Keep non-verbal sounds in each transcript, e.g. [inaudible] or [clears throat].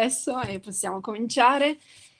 adesso e possiamo cominciare.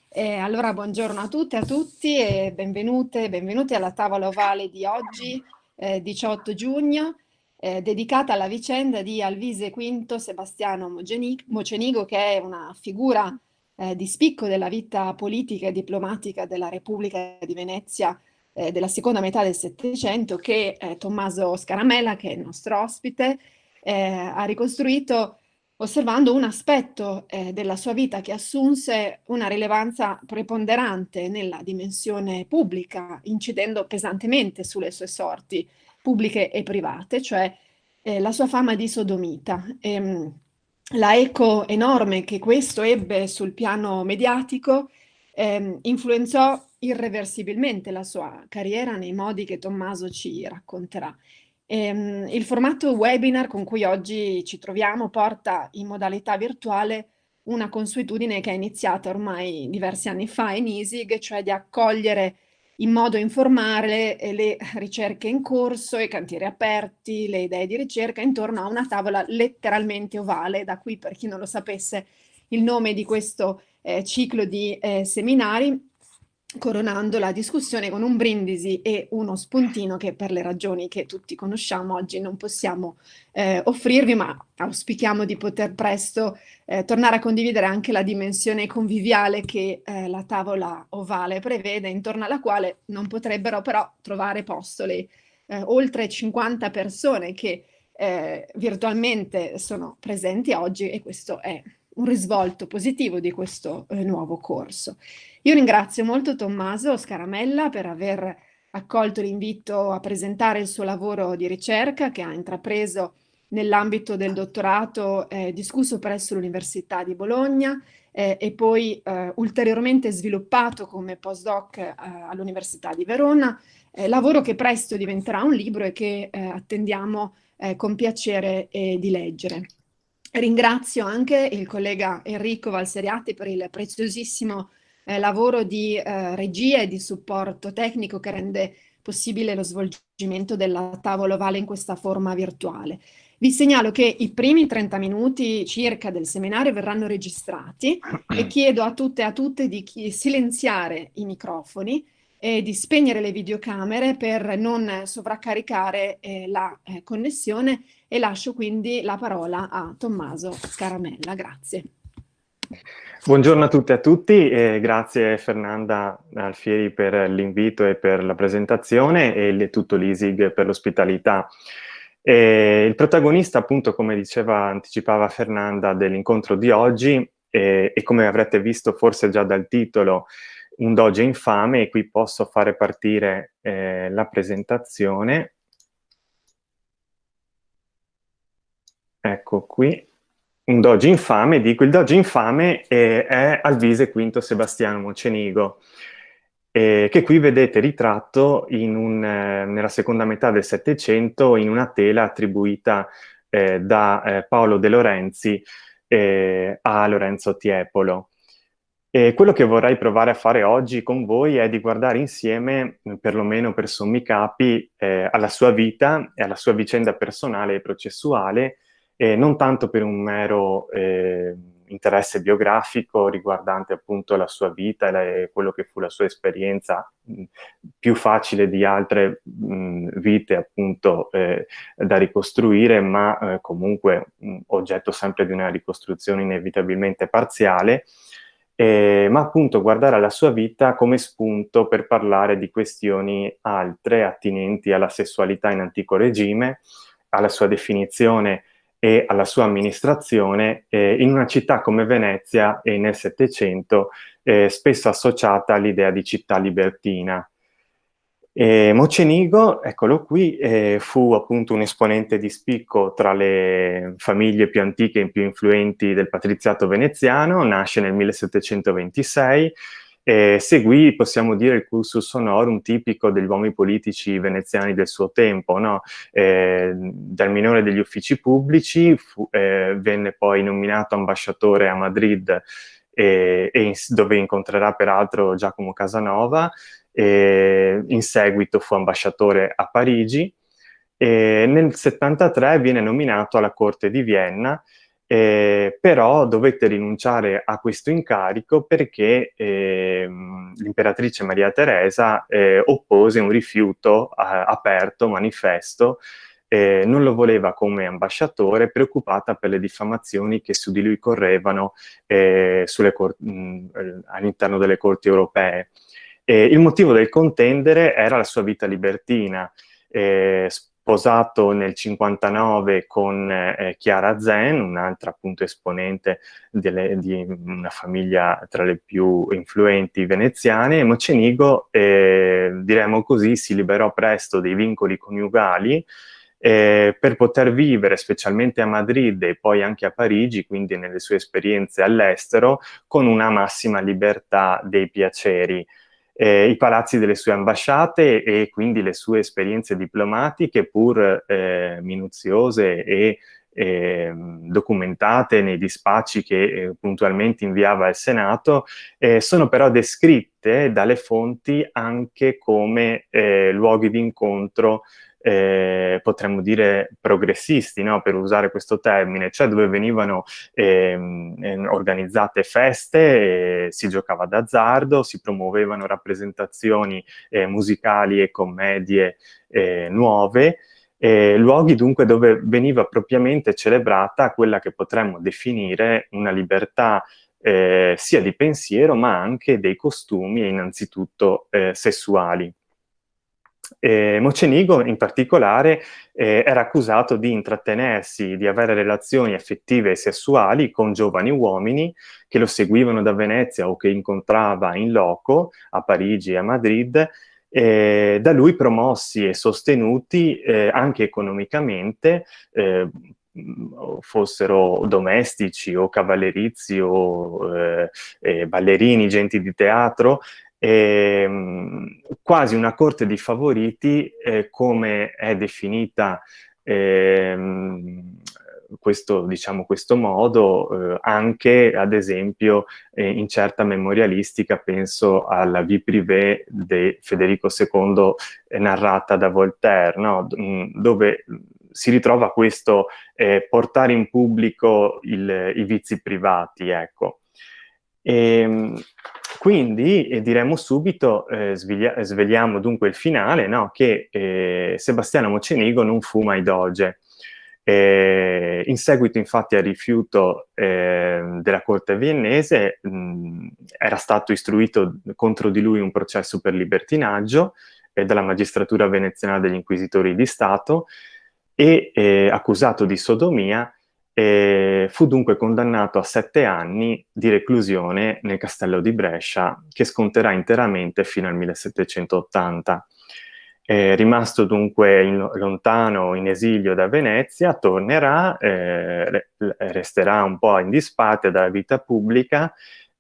Eh, allora, buongiorno a tutte e a tutti e benvenute benvenuti alla tavola ovale di oggi, eh, 18 giugno, eh, dedicata alla vicenda di Alvise V Sebastiano Mocenigo, che è una figura eh, di spicco della vita politica e diplomatica della Repubblica di Venezia eh, della seconda metà del Settecento, che eh, Tommaso Scaramella, che è il nostro ospite, ha ricostruito osservando un aspetto eh, della sua vita che assunse una rilevanza preponderante nella dimensione pubblica, incidendo pesantemente sulle sue sorti pubbliche e private, cioè eh, la sua fama di sodomita. E, ehm, la eco enorme che questo ebbe sul piano mediatico eh, influenzò irreversibilmente la sua carriera nei modi che Tommaso ci racconterà. Ehm, il formato webinar con cui oggi ci troviamo porta in modalità virtuale una consuetudine che è iniziata ormai diversi anni fa in ISIG, cioè di accogliere in modo informale le ricerche in corso, i cantieri aperti, le idee di ricerca intorno a una tavola letteralmente ovale, da qui per chi non lo sapesse il nome di questo eh, ciclo di eh, seminari coronando la discussione con un brindisi e uno spuntino che per le ragioni che tutti conosciamo oggi non possiamo eh, offrirvi, ma auspichiamo di poter presto eh, tornare a condividere anche la dimensione conviviale che eh, la tavola ovale prevede, intorno alla quale non potrebbero però trovare posto le eh, oltre 50 persone che eh, virtualmente sono presenti oggi e questo è un risvolto positivo di questo eh, nuovo corso. Io ringrazio molto Tommaso Scaramella per aver accolto l'invito a presentare il suo lavoro di ricerca che ha intrapreso nell'ambito del dottorato eh, discusso presso l'Università di Bologna eh, e poi eh, ulteriormente sviluppato come postdoc eh, all'Università di Verona, eh, lavoro che presto diventerà un libro e che eh, attendiamo con piacere di leggere. Ringrazio anche il collega Enrico Valseriati per il preziosissimo eh, lavoro di eh, regia e di supporto tecnico che rende possibile lo svolgimento della tavola ovale in questa forma virtuale. Vi segnalo che i primi 30 minuti circa del seminario verranno registrati [clears throat] e chiedo a tutte e a tutte di silenziare i microfoni e di spegnere le videocamere per non sovraccaricare eh, la eh, connessione e lascio quindi la parola a Tommaso Scaramella. Grazie. Buongiorno a tutte e a tutti e grazie Fernanda Alfieri per l'invito e per la presentazione e tutto l'ISIG per l'ospitalità. il protagonista appunto come diceva, anticipava Fernanda dell'incontro di oggi e, e come avrete visto forse già dal titolo un doge infame e qui posso fare partire eh, la presentazione. Ecco qui un doge infame, dico il doge infame è, è Alvise V Sebastiano Mocenigo, eh, che qui vedete ritratto un, eh, nella seconda metà del Settecento in una tela attribuita eh, da eh, Paolo De Lorenzi eh, a Lorenzo Tiepolo. E quello che vorrei provare a fare oggi con voi è di guardare insieme, perlomeno per sommi capi, eh, alla sua vita e alla sua vicenda personale e processuale, eh, non tanto per un mero eh, interesse biografico riguardante appunto la sua vita e quello che fu la sua esperienza mh, più facile di altre mh, vite appunto eh, da ricostruire, ma eh, comunque mh, oggetto sempre di una ricostruzione inevitabilmente parziale, eh, ma appunto guardare alla sua vita come spunto per parlare di questioni altre attinenti alla sessualità in antico regime, alla sua definizione e alla sua amministrazione eh, in una città come Venezia e nel Settecento, eh, spesso associata all'idea di città libertina. E Mocenigo, eccolo qui, eh, fu appunto un esponente di spicco tra le famiglie più antiche e più influenti del patriziato veneziano, nasce nel 1726, eh, seguì, possiamo dire, il cursus honorum tipico degli uomini politici veneziani del suo tempo, no? eh, dal minore degli uffici pubblici, fu, eh, venne poi nominato ambasciatore a Madrid e, e in, dove incontrerà peraltro Giacomo Casanova, in seguito fu ambasciatore a Parigi, e nel 73 viene nominato alla corte di Vienna eh, però dovette rinunciare a questo incarico perché eh, l'imperatrice Maria Teresa eh, oppose un rifiuto aperto, manifesto, eh, non lo voleva come ambasciatore, preoccupata per le diffamazioni che su di lui correvano eh, all'interno delle corti europee. il motivo del contendere era la sua vita libertina, eh, sposato nel 59 con eh, Chiara Zen, un'altra appunto esponente delle, di una famiglia tra le più influenti veneziane, e Mocenigo, eh, diremmo così, si liberò presto dei vincoli coniugali eh, per poter vivere, specialmente a Madrid e poi anche a Parigi, quindi nelle sue esperienze all'estero, con una massima libertà dei piaceri eh, i palazzi delle sue ambasciate e quindi le sue esperienze diplomatiche, pur eh, minuziose e eh, documentate nei dispacci che eh, puntualmente inviava al Senato, eh, sono però descritte dalle fonti anche come eh, luoghi di incontro eh, potremmo dire progressisti, no? per usare questo termine, cioè dove venivano ehm, ehm organizzate feste, eh, si giocava d'azzardo, si promuovevano rappresentazioni eh, musicali e commedie eh, nuove, luoghi dunque dove veniva propriamente celebrata quella che potremmo definire una libertà eh, sia di pensiero ma anche dei costumi e innanzitutto eh, sessuali. Eh, Mocenigo in particolare eh, era accusato di intrattenersi, di avere relazioni affettive e sessuali con giovani uomini che lo seguivano da Venezia o che incontrava in loco a Parigi e a Madrid, eh, da lui promossi e sostenuti eh, anche economicamente, eh, fossero domestici o cavallerizi o eh, ballerini, gente di teatro, eh, quasi una corte di favoriti eh, come è definita ehm, questo, diciamo, questo modo eh, anche ad esempio eh, in certa memorialistica penso alla vie privée di Federico II eh, narrata da Voltaire no? dove si ritrova questo eh, portare in pubblico il, i vizi privati ecco e, ehm, quindi eh, diremo subito, eh, svegliamo dunque il finale, no? che eh, Sebastiano Mocenigo non fu mai doge. Eh, in seguito infatti al rifiuto ehm, della corte viennese mh, era stato istruito contro di lui un processo per libertinaggio eh, dalla magistratura veneziana degli inquisitori di Stato e eh, accusato di sodomia e fu dunque condannato a sette anni di reclusione nel castello di Brescia, che sconterà interamente fino al 1780. Eh, rimasto dunque in, lontano in esilio da Venezia, tornerà, eh, resterà un po' in disparte dalla vita pubblica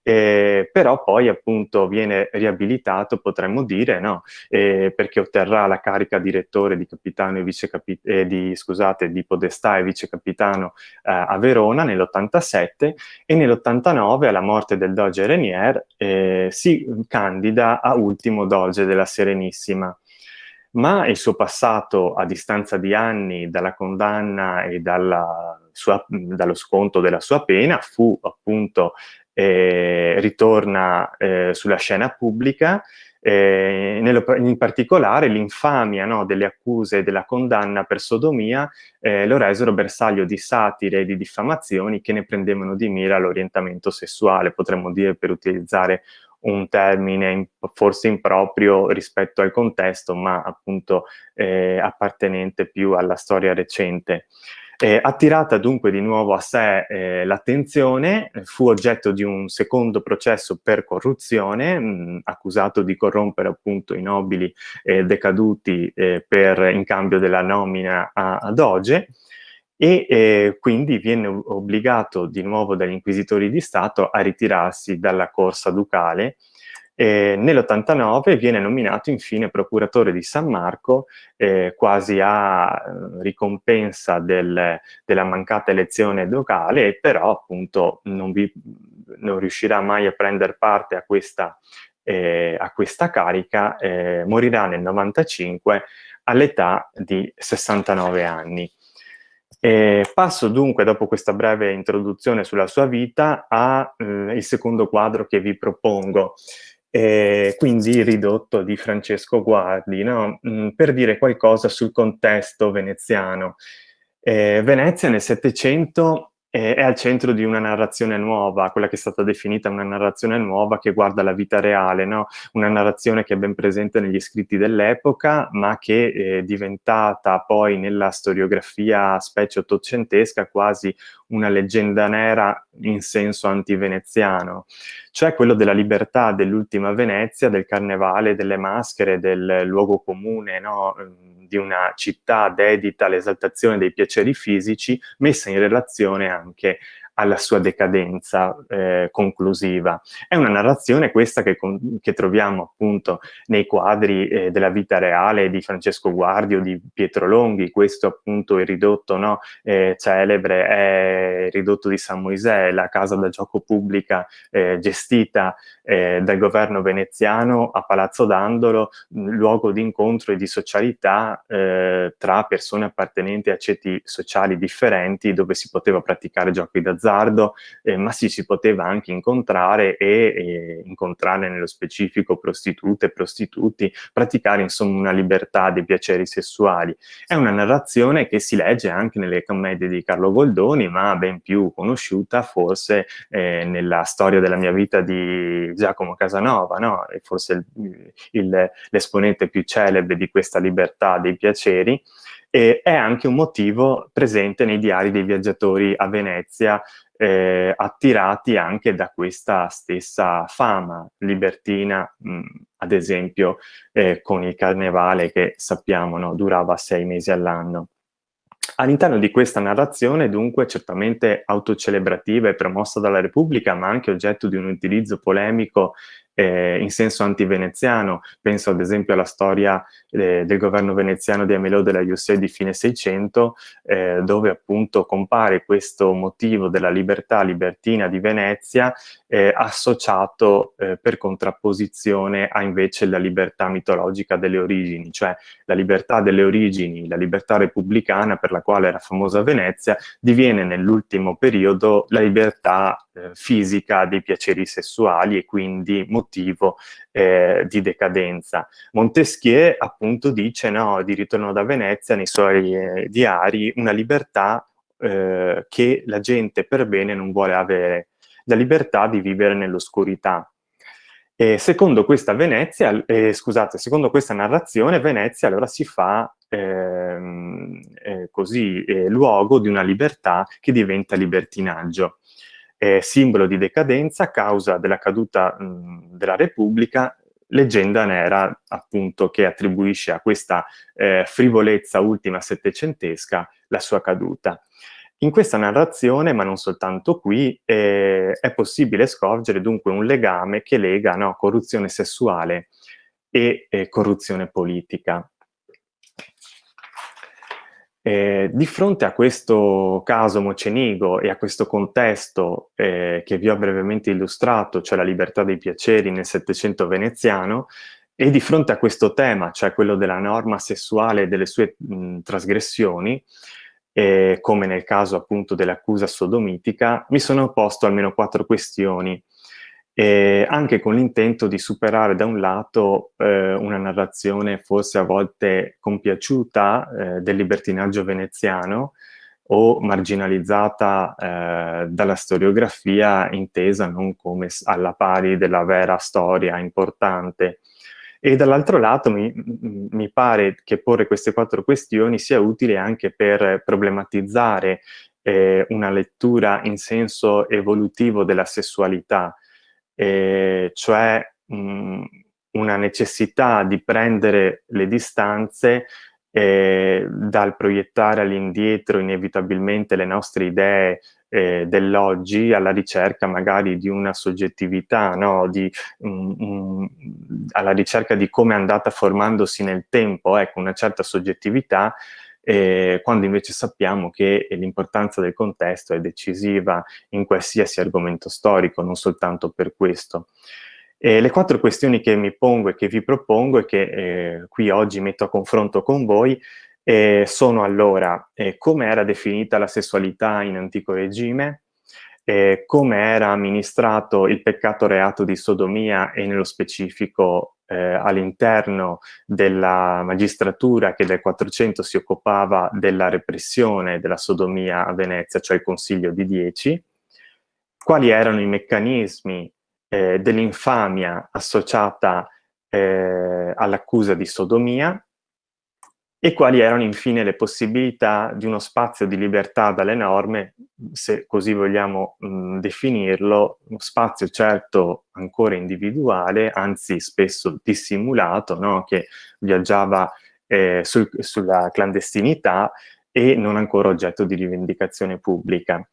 eh, però poi appunto viene riabilitato, potremmo dire, no? eh, perché otterrà la carica direttore di capitano e vice eh, di, scusate, di podestà e vice capitano eh, a Verona nell'87 e nell'89 alla morte del doge Renier eh, si candida a ultimo doge della Serenissima ma il suo passato a distanza di anni dalla condanna e dalla sua, dallo sconto della sua pena fu appunto eh, ritorna eh, sulla scena pubblica, eh, nello, in particolare l'infamia no, delle accuse della condanna per sodomia eh, lo resero bersaglio di satire e di diffamazioni che ne prendevano di mira l'orientamento sessuale, potremmo dire per utilizzare un termine in, forse improprio rispetto al contesto, ma appunto eh, appartenente più alla storia recente. Eh, attirata dunque di nuovo a sé eh, l'attenzione, fu oggetto di un secondo processo per corruzione, mh, accusato di corrompere appunto i nobili eh, decaduti eh, per, in cambio della nomina a, a Doge, e eh, quindi viene obbligato di nuovo dagli inquisitori di Stato a ritirarsi dalla corsa ducale eh, Nell'89 viene nominato infine procuratore di San Marco, eh, quasi a eh, ricompensa del, della mancata elezione locale, però appunto non, vi, non riuscirà mai a prendere parte a questa, eh, a questa carica, eh, morirà nel 95 all'età di 69 anni. E passo dunque, dopo questa breve introduzione sulla sua vita, al eh, secondo quadro che vi propongo, eh, quindi ridotto di Francesco Guardi, no? mm, per dire qualcosa sul contesto veneziano. Eh, Venezia nel Settecento è al centro di una narrazione nuova, quella che è stata definita una narrazione nuova che guarda la vita reale, no? una narrazione che è ben presente negli scritti dell'epoca, ma che è diventata poi nella storiografia specie ottocentesca quasi una leggenda nera in senso anti-veneziano, cioè quello della libertà dell'ultima Venezia, del carnevale, delle maschere, del luogo comune, no? Di una città dedita all'esaltazione dei piaceri fisici, messa in relazione anche alla sua decadenza eh, conclusiva. È una narrazione questa che, che troviamo appunto nei quadri eh, della vita reale di Francesco Guardi o di Pietro Longhi, questo appunto il ridotto no, eh, celebre è il ridotto di San Moisè, la casa da gioco pubblica eh, gestita eh, dal governo veneziano a Palazzo Dandolo, luogo di incontro e di socialità eh, tra persone appartenenti a ceti sociali differenti dove si poteva praticare giochi d'azzardo d'azzardo, eh, ma si, si poteva anche incontrare e, e incontrare nello specifico prostitute e prostituti, praticare insomma una libertà dei piaceri sessuali. È una narrazione che si legge anche nelle commedie di Carlo Goldoni, ma ben più conosciuta forse eh, nella storia della mia vita di Giacomo Casanova, no? Forse l'esponente più celebre di questa libertà dei piaceri, e è anche un motivo presente nei diari dei viaggiatori a Venezia, eh, attirati anche da questa stessa fama libertina, mh, ad esempio eh, con il carnevale che sappiamo no, durava sei mesi all'anno. All'interno di questa narrazione, dunque, certamente autocelebrativa e promossa dalla Repubblica, ma anche oggetto di un utilizzo polemico eh, in senso anti-veneziano, penso ad esempio alla storia eh, del governo veneziano di Amelò della Jussè di fine 600, eh, dove appunto compare questo motivo della libertà libertina di Venezia eh, associato eh, per contrapposizione a invece la libertà mitologica delle origini, cioè la libertà delle origini, la libertà repubblicana per la quale era famosa Venezia, diviene nell'ultimo periodo la libertà eh, fisica dei piaceri sessuali e quindi eh, di decadenza. Montesquieu appunto dice no, di ritorno da Venezia nei suoi eh, diari una libertà eh, che la gente per bene non vuole avere, la libertà di vivere nell'oscurità. Secondo questa Venezia, eh, scusate, secondo questa narrazione, Venezia allora si fa ehm, eh, così eh, luogo di una libertà che diventa libertinaggio eh, simbolo di decadenza a causa della caduta mh, della Repubblica, leggenda nera appunto che attribuisce a questa eh, frivolezza ultima settecentesca la sua caduta. In questa narrazione, ma non soltanto qui, eh, è possibile scorgere dunque un legame che lega no, corruzione sessuale e eh, corruzione politica. Eh, di fronte a questo caso Mocenigo e a questo contesto eh, che vi ho brevemente illustrato, cioè la libertà dei piaceri nel Settecento veneziano, e di fronte a questo tema, cioè quello della norma sessuale e delle sue mh, trasgressioni, eh, come nel caso appunto dell'accusa sodomitica, mi sono posto almeno quattro questioni e anche con l'intento di superare da un lato eh, una narrazione forse a volte compiaciuta eh, del libertinaggio veneziano o marginalizzata eh, dalla storiografia intesa non come alla pari della vera storia importante. E dall'altro lato mi, mi, pare che porre queste quattro questioni sia utile anche per problematizzare eh, una lettura in senso evolutivo della sessualità, eh, cioè mh, una necessità di prendere le distanze eh, dal proiettare all'indietro inevitabilmente le nostre idee eh, dell'oggi alla ricerca magari di una soggettività, no? di, um, um, alla ricerca di come è andata formandosi nel tempo, ecco, una certa soggettività eh, quando invece sappiamo che l'importanza del contesto è decisiva in qualsiasi argomento storico, non soltanto per questo. E le quattro questioni che mi pongo e che vi propongo e che eh, qui oggi metto a confronto con voi E sono allora eh, come era definita la sessualità in antico regime, eh, come era amministrato il peccato reato di sodomia e nello specifico eh, all'interno della magistratura che del 400 si occupava della repressione della sodomia a Venezia, cioè il Consiglio di Dieci, quali erano i meccanismi eh, dell'infamia associata eh, all'accusa di sodomia e quali erano infine le possibilità di uno spazio di libertà dalle norme, se così vogliamo mh, definirlo, uno spazio certo ancora individuale, anzi spesso dissimulato, no? che viaggiava eh, sul, sulla clandestinità e non ancora oggetto di rivendicazione pubblica.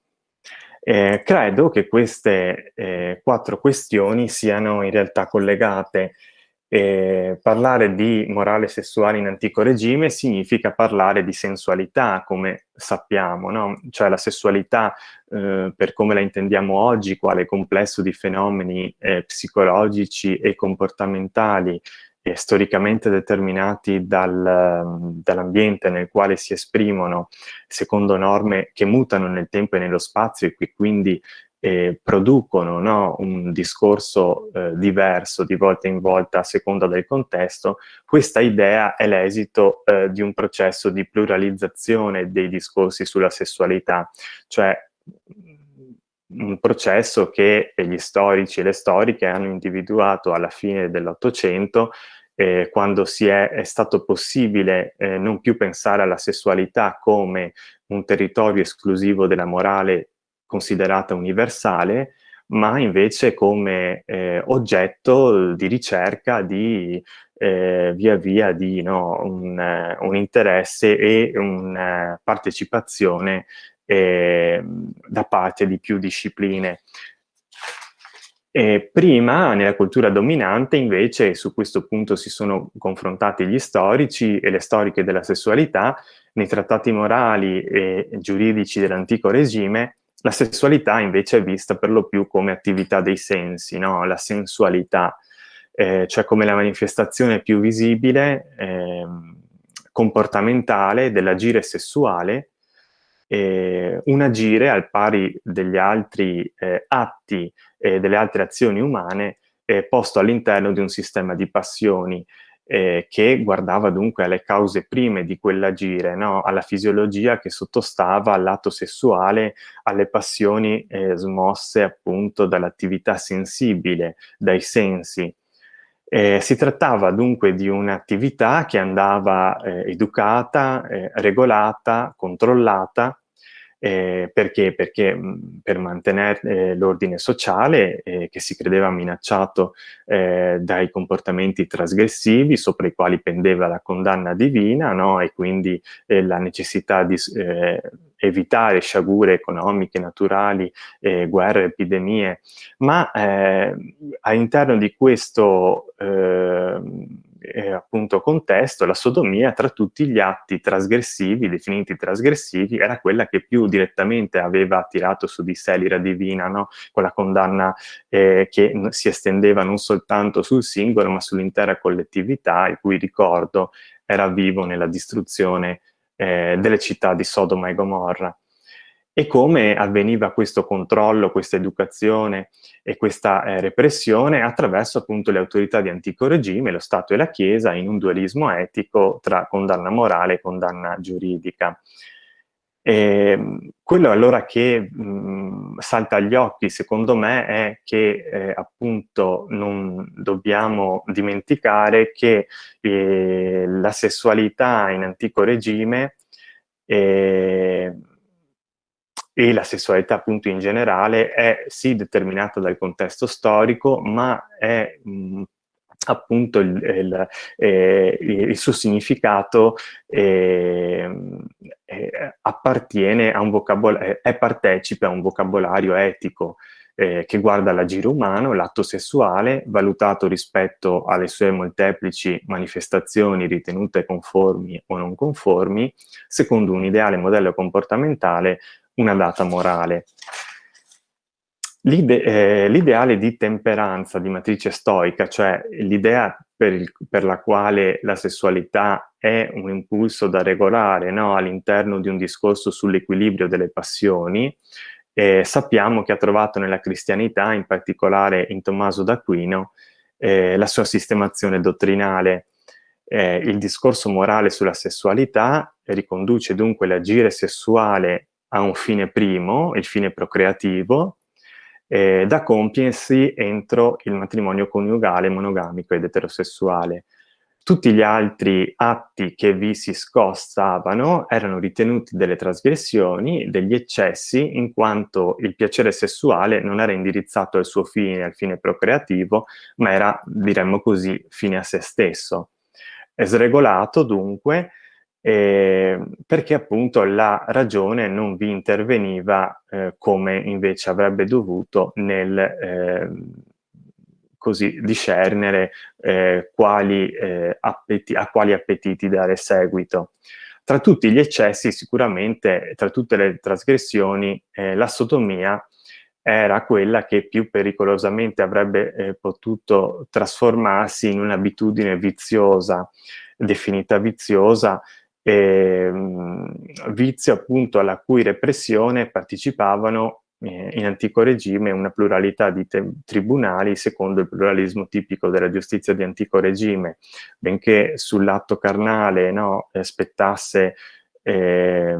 Eh, credo che queste eh, quattro questioni siano in realtà collegate eh, parlare di morale sessuale in antico regime significa parlare di sensualità, come sappiamo, no? cioè la sessualità eh, per come la intendiamo oggi, quale complesso di fenomeni eh, psicologici e comportamentali storicamente determinati dal, dall'ambiente nel quale si esprimono secondo norme che mutano nel tempo e nello spazio e che quindi eh, producono no, un discorso eh, diverso di volta in volta a seconda del contesto, questa idea è l'esito eh, di un processo di pluralizzazione dei discorsi sulla sessualità, cioè un processo che gli storici e le storiche hanno individuato alla fine dell'Ottocento eh, quando è, è, stato possibile eh, non più pensare alla sessualità come un territorio esclusivo della morale considerata universale, ma invece come eh, oggetto di ricerca di eh, via via di no, un, un, interesse e una eh, partecipazione eh, da parte di più discipline. E prima, nella cultura dominante, invece, su questo punto si sono confrontati gli storici e le storiche della sessualità, nei trattati morali e giuridici dell'antico regime, la sessualità invece è vista per lo più come attività dei sensi, no? la sensualità, eh, cioè come la manifestazione più visibile, eh, comportamentale dell'agire sessuale, eh, un agire al pari degli altri eh, atti e delle altre azioni umane posto all'interno di un sistema di passioni eh, che guardava dunque alle cause prime di quell'agire, no? alla fisiologia che sottostava all'atto sessuale, alle passioni eh, smosse appunto dall'attività sensibile, dai sensi. Eh, si trattava dunque di un'attività che andava eh, educata, eh, regolata, controllata, eh, perché? Perché mh, per mantenere eh, l'ordine sociale eh, che si credeva minacciato eh, dai comportamenti trasgressivi sopra i quali pendeva la condanna divina no? e quindi eh, la necessità di eh, evitare sciagure economiche, naturali, guerre, epidemie, ma all'interno di questo eh, appunto contesto, la sodomia tra tutti gli atti trasgressivi, definiti trasgressivi, era quella che più direttamente aveva attirato su di sé l'ira divina, no? con la condanna eh, che si estendeva non soltanto sul singolo, ma sull'intera collettività, il cui ricordo era vivo nella distruzione eh, delle città di Sodoma e Gomorra e come avveniva questo controllo, questa educazione e questa eh, repressione attraverso appunto le autorità di antico regime, lo Stato e la Chiesa, in un dualismo etico tra condanna morale e condanna giuridica. E, ehm, quello allora che mh, salta agli occhi, secondo me, è che eh, appunto non dobbiamo dimenticare che eh, la sessualità in antico regime eh, e la sessualità appunto in generale è sì determinata dal contesto storico, ma è mh, appunto il, il, eh, il, suo significato eh, appartiene a un vocabolario, è partecipe a un vocabolario etico eh, che guarda l'agire umano, l'atto sessuale, valutato rispetto alle sue molteplici manifestazioni ritenute conformi o non conformi, secondo un ideale modello comportamentale una data morale. L'ideale eh, di temperanza di matrice stoica, cioè l'idea per, per, la quale la sessualità è è un impulso da regolare no? all'interno di un discorso sull'equilibrio delle passioni, eh, sappiamo che ha trovato nella cristianità, in particolare in Tommaso d'Aquino, eh, la sua sistemazione dottrinale. Eh, il discorso morale sulla sessualità riconduce dunque l'agire sessuale a un fine primo, il fine procreativo, eh, da compiersi entro il matrimonio coniugale, monogamico ed eterosessuale. Tutti gli altri atti che vi si scostavano erano ritenuti delle trasgressioni, degli eccessi, in quanto il piacere sessuale non era indirizzato al suo fine, al fine procreativo, ma era, diremmo così, fine a se stesso. È sregolato dunque eh, perché appunto la ragione non vi interveniva eh, come invece avrebbe dovuto nel eh, così discernere eh, quali, eh, a quali appetiti dare seguito. Tra tutti gli eccessi sicuramente, tra tutte le trasgressioni, eh, la sodomia era quella che più pericolosamente avrebbe eh, potuto trasformarsi in un'abitudine viziosa, definita viziosa, eh, vizio appunto alla cui repressione partecipavano eh, in antico regime una pluralità di tribunali secondo il pluralismo tipico della giustizia di antico regime, benché sull'atto carnale no, spettasse eh,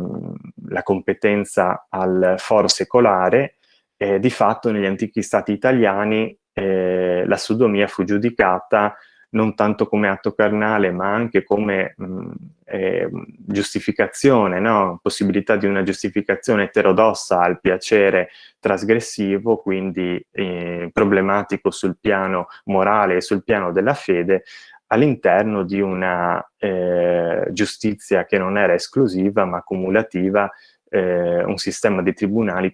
la competenza al foro secolare, eh, di fatto negli antichi stati italiani eh, la sodomia fu giudicata non tanto come atto carnale, ma anche come mh, eh, giustificazione, no? possibilità di una giustificazione eterodossa al piacere trasgressivo, quindi eh, problematico sul piano morale e sul piano della fede, all'interno di una eh, giustizia che non era esclusiva ma cumulativa, eh, un sistema di tribunali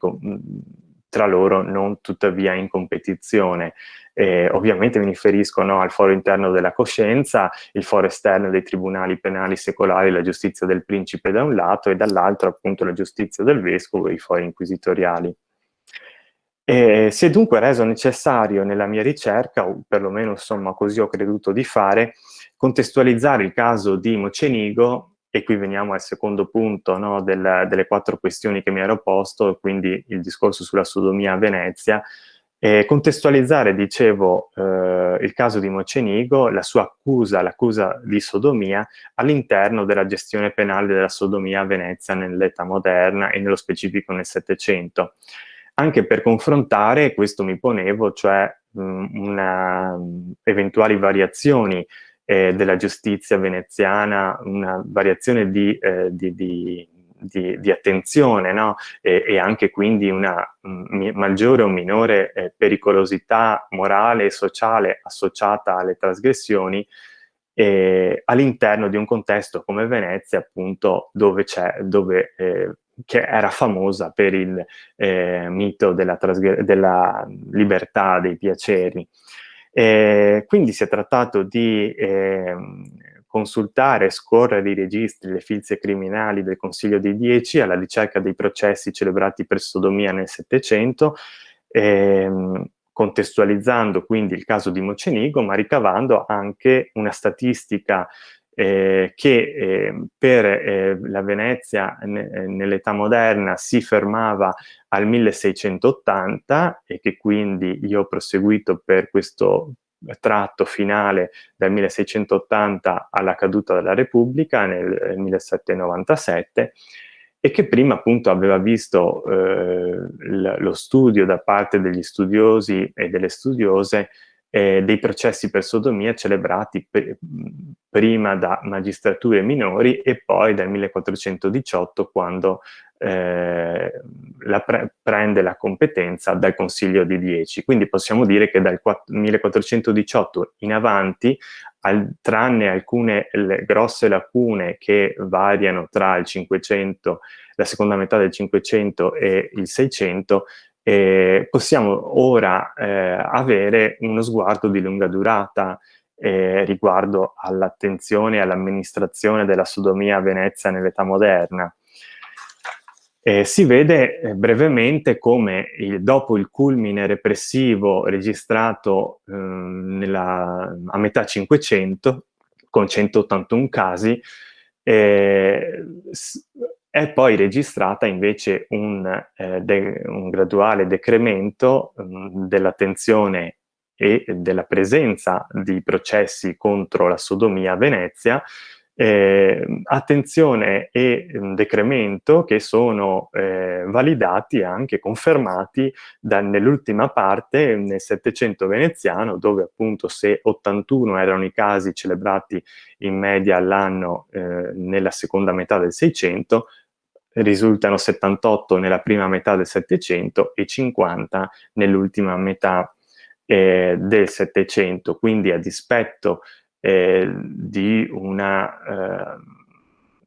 tra loro non tuttavia in competizione. Eh, ovviamente mi riferisco no, al foro interno della coscienza, il foro esterno dei tribunali penali secolari, la giustizia del principe da un lato e dall'altro appunto la giustizia del vescovo e i fori inquisitoriali. E si è dunque reso necessario nella mia ricerca, o perlomeno insomma così ho creduto di fare, contestualizzare il caso di Mocenigo e qui veniamo al secondo punto no, del, delle quattro questioni che mi ero posto, quindi il discorso sulla sodomia a Venezia, e contestualizzare, dicevo, eh, il caso di Mocenigo, la sua accusa, l'accusa di sodomia, all'interno della gestione penale della sodomia a Venezia nell'età moderna e nello specifico nel Settecento. Anche per confrontare, questo mi ponevo, cioè mh, una, eventuali variazioni eh, della giustizia veneziana, una variazione di, eh, di, di, di attenzione no? e, e, anche quindi una m, maggiore o minore eh, pericolosità morale e sociale associata alle trasgressioni eh, all'interno di un contesto come Venezia, appunto, dove c'è, dove eh, che era famosa per il eh, mito della, della, libertà dei piaceri. Eh, quindi si è trattato di eh, consultare e scorrere i registri, le filze criminali del Consiglio dei Dieci alla ricerca dei processi celebrati per sodomia nel Settecento, ehm, contestualizzando quindi il caso di Mocenigo, ma ricavando anche una statistica eh, che eh, per eh, la Venezia nell'età moderna si fermava al 1680 e che quindi io ho proseguito per questo tratto finale dal 1680 alla caduta della Repubblica nel 1797 e che prima appunto aveva visto eh, lo studio da parte degli studiosi e delle studiose eh, dei processi per sodomia celebrati pr prima da magistrature minori e poi dal 1418 quando eh, la pre prende la competenza dal Consiglio di Dieci. Quindi possiamo dire che dal 1418 in avanti, al, tranne alcune grosse lacune che variano tra il 500, la seconda metà del 500 e il 600, eh, possiamo ora eh, avere uno sguardo di lunga durata eh, riguardo all'attenzione e all'amministrazione della sodomia a Venezia nell'età moderna. Eh, si vede eh, brevemente come il, dopo il culmine repressivo registrato eh, nella, a metà 500, con 181 casi, eh, è poi registrata invece un, eh, de, un graduale decremento dell'attenzione e della presenza di processi contro la sodomia a Venezia, eh, attenzione e decremento che sono eh, validati e anche confermati nell'ultima parte, nel Settecento veneziano, dove appunto se 81 erano i casi celebrati in media all'anno eh, nella seconda metà del Seicento, risultano 78 nella prima metà del Settecento e 50 nell'ultima metà eh, del Settecento, quindi a dispetto eh, di una, eh,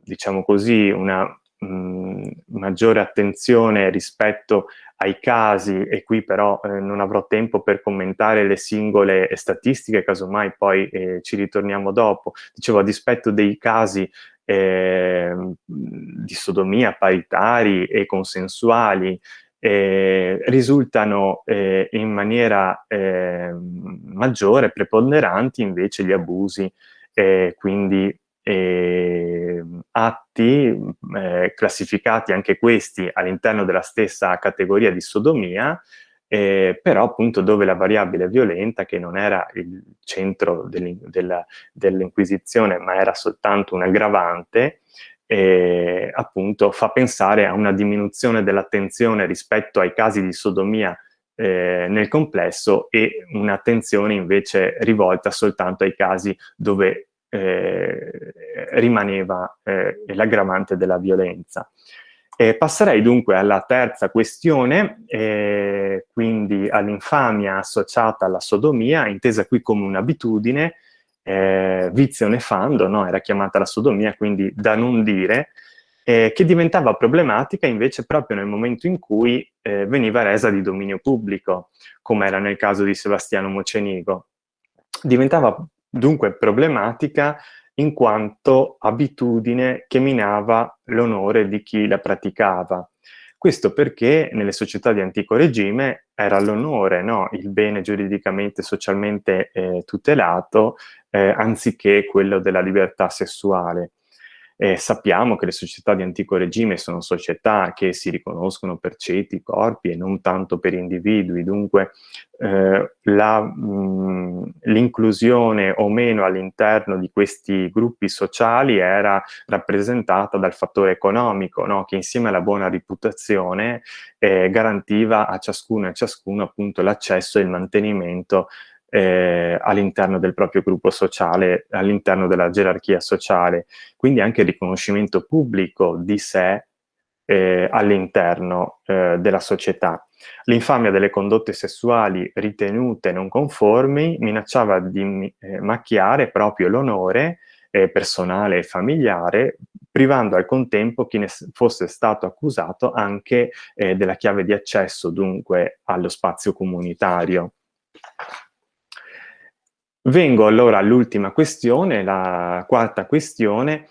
diciamo così, una mm, maggiore attenzione rispetto ai casi, e qui però eh, non avrò tempo per commentare le singole statistiche, casomai poi eh, ci ritorniamo dopo, dicevo a dispetto dei casi eh, di sodomia paritari e consensuali eh, risultano eh, in maniera eh, maggiore, preponderanti invece gli abusi, eh, quindi ehm, atti eh, classificati anche questi all'interno della stessa categoria di sodomia, eh, però appunto dove la variabile violenta, che non era il centro dell'Inquisizione, ma era soltanto un aggravante, eh, appunto fa pensare a una diminuzione dell'attenzione rispetto ai casi di sodomia eh, nel complesso e un'attenzione invece rivolta soltanto ai casi dove eh, rimaneva eh, l'aggravante della violenza. Eh, passerei dunque alla terza questione, quindi all'infamia associata alla sodomia, intesa qui come un'abitudine, eh, vizio nefando, no? era chiamata la sodomia, quindi da non dire, eh, che diventava problematica invece proprio nel momento in cui eh, veniva resa di dominio pubblico, come era nel caso di Sebastiano Mocenigo. Diventava dunque problematica in quanto abitudine che minava l'onore di chi la praticava. Questo perché nelle società di antico regime era l'onore, no? il bene giuridicamente e socialmente eh, tutelato, eh, anziché quello della libertà sessuale. Eh, sappiamo che le società di antico regime sono società che si riconoscono per ceti, corpi e non tanto per individui, dunque eh, l'inclusione o meno all'interno di questi gruppi sociali era rappresentata dal fattore economico, no? che insieme alla buona reputazione eh, garantiva a ciascuno e a ciascuno l'accesso e il mantenimento eh, all'interno del proprio gruppo sociale, all'interno della gerarchia sociale, quindi anche il riconoscimento pubblico di sé eh, all'interno eh, della società. L'infamia delle condotte sessuali ritenute non conformi minacciava di eh, macchiare proprio l'onore eh, personale e familiare, privando al contempo chi ne fosse stato accusato anche eh, della chiave di accesso dunque allo spazio comunitario. Vengo allora all'ultima questione, la quarta questione,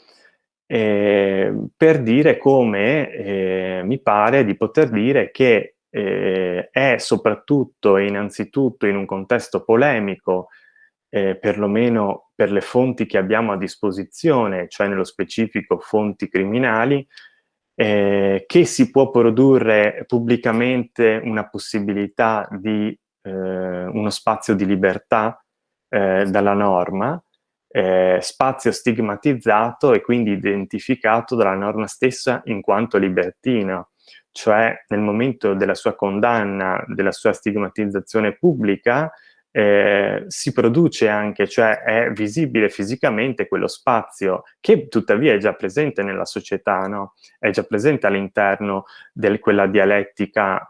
eh, per dire come eh, mi pare di poter dire che eh, è soprattutto e innanzitutto in un contesto polemico, eh, perlomeno per le fonti che abbiamo a disposizione, cioè nello specifico fonti criminali, eh, che si può produrre pubblicamente una possibilità di eh, uno spazio di libertà eh, dalla norma, eh, spazio stigmatizzato e quindi identificato dalla norma stessa in quanto libertino, cioè nel momento della sua condanna, della sua stigmatizzazione pubblica, eh, si produce anche, cioè è visibile fisicamente quello spazio che tuttavia è già presente nella società, no? è già presente all'interno di quella dialettica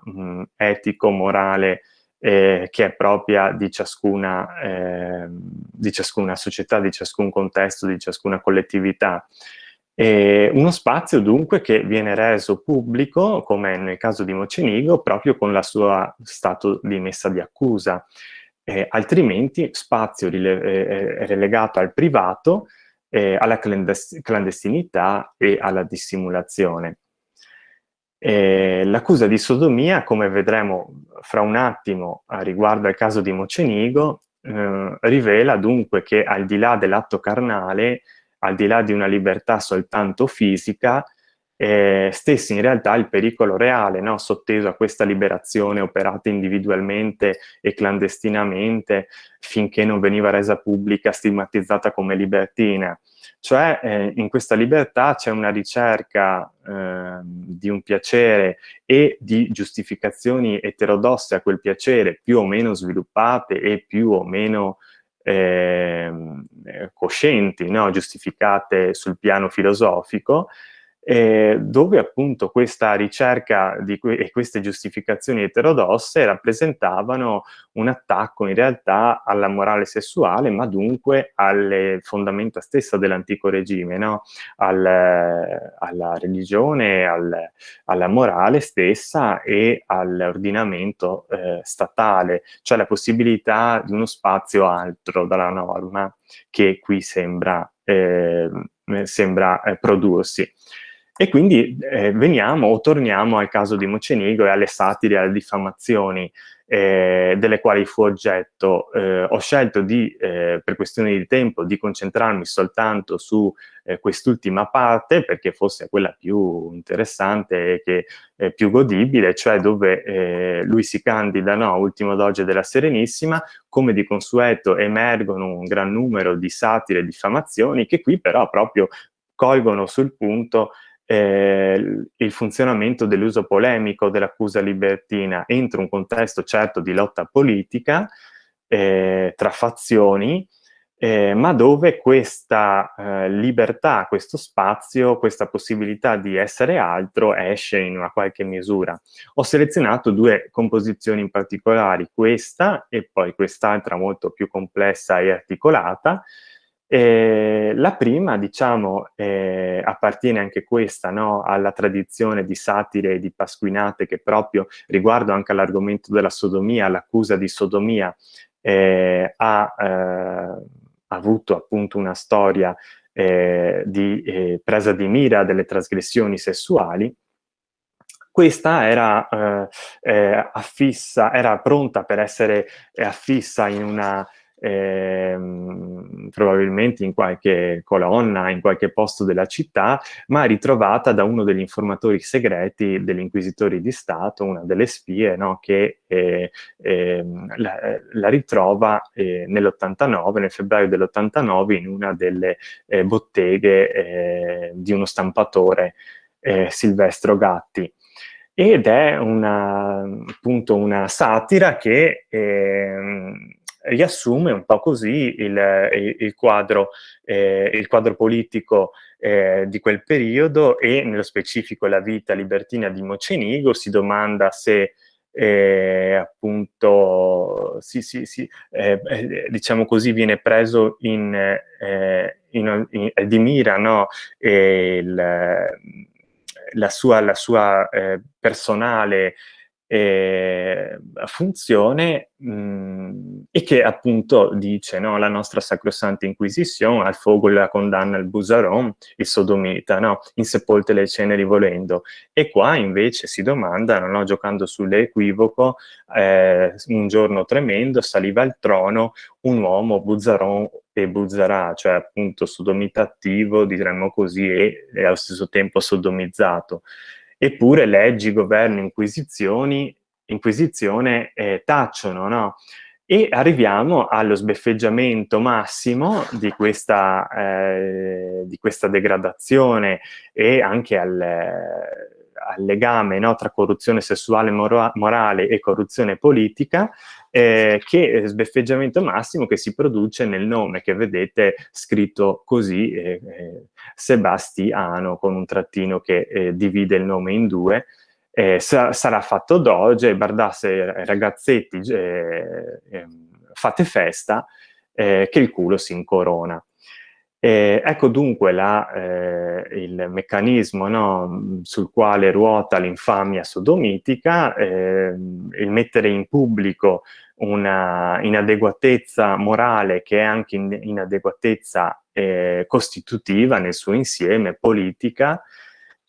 etico-morale eh, che è propria di ciascuna, eh, di ciascuna società, di ciascun contesto, di ciascuna collettività. E uno spazio dunque che viene reso pubblico, come nel caso di Mocenigo, proprio con la sua stato di messa di accusa. Eh, altrimenti spazio eh, relegato al privato, eh, alla clandestinità e alla dissimulazione. Eh, L'accusa di sodomia, come vedremo fra un attimo riguardo al caso di Mocenigo, eh, rivela dunque che al di là dell'atto carnale, al di là di una libertà soltanto fisica, eh, stessi in realtà il pericolo reale, no? sotteso a questa liberazione operata individualmente e clandestinamente finché non veniva resa pubblica, stigmatizzata come libertina. Cioè eh, in questa libertà c'è una ricerca eh, di un piacere e di giustificazioni eterodosse a quel piacere più o meno sviluppate e più o meno ehm, eh, coscienti, no? giustificate sul piano filosofico, eh, dove appunto questa ricerca que e queste giustificazioni eterodosse rappresentavano un attacco in realtà alla morale sessuale, ma dunque alle fondamenta stessa dell'antico regime, no? al, alla religione, al, alla morale stessa e all'ordinamento eh, statale, cioè la possibilità di uno spazio altro dalla norma che qui sembra, eh, sembra eh, prodursi. E quindi eh, veniamo o torniamo al caso di Mocenigo e alle satire, alle diffamazioni eh, delle quali fu oggetto. Eh, ho scelto di, eh, per questioni di tempo, di concentrarmi soltanto su eh, quest'ultima parte perché fosse quella più interessante e che è più godibile, cioè dove eh, lui si candida no, ultimo doge della Serenissima, come di consueto emergono un gran numero di satire e diffamazioni che qui però proprio colgono sul punto eh, il funzionamento dell'uso polemico dell'accusa libertina entro un contesto certo di lotta politica eh, tra fazioni, eh, ma dove questa eh, libertà, questo spazio, questa possibilità di essere altro esce in una qualche misura. Ho selezionato due composizioni in particolari, questa e poi quest'altra molto più complessa e articolata, eh, la prima, diciamo, eh, appartiene anche questa no, alla tradizione di satire e di pasquinate che proprio riguardo anche all'argomento della sodomia, l'accusa di sodomia, eh, ha, eh, avuto appunto una storia eh, di eh, presa di mira delle trasgressioni sessuali, questa era, affissa, era pronta per essere affissa in una ehm, probabilmente in qualche colonna, in qualche posto della città, ma ritrovata da uno degli informatori segreti degli inquisitori di Stato, una delle spie, no, che eh, eh, la, la, ritrova eh, nell'89, nel febbraio dell'89, in una delle eh, botteghe eh, di uno stampatore, eh, Silvestro Gatti. Ed è una, appunto una satira che eh, riassume un po' così il, il, quadro, eh, il quadro, politico eh, di quel periodo e nello specifico la vita libertina di Mocenigo, si domanda se eh, appunto sì, sì, sì, eh, eh, diciamo così viene preso in, eh, in, in, di mira no? il, la sua, la sua personale eh, funzione mh, e che appunto dice no, la nostra Sacrosanta Inquisizione al fuoco la condanna il Busaron, il sodomita, no, insepolte le ceneri volendo. E qua invece si domandano, no, giocando sull'equivoco, eh, un giorno tremendo saliva al trono un uomo Buzaron e Buzarà, cioè appunto sodomita attivo, diremmo così, e, e allo stesso tempo sodomizzato. Eppure leggi, governo, inquisizioni, inquisizione eh, tacciono, no? E arriviamo allo sbeffeggiamento massimo di questa, eh, di questa degradazione e anche al, al legame no, tra corruzione sessuale mora morale e corruzione politica, eh, che sbeffeggiamento massimo che si produce nel nome che vedete scritto così, eh, eh, Sebastiano, con un trattino che eh, divide il nome in due, eh, sa sarà fatto doge, bardasse ragazzetti, eh, ehm, fate festa, che il culo si incorona. Eh, ecco dunque la, eh, il meccanismo no, sul quale ruota l'infamia sodomitica, eh, il mettere in pubblico una inadeguatezza morale che è anche in, inadeguatezza eh, costitutiva nel suo insieme, politica,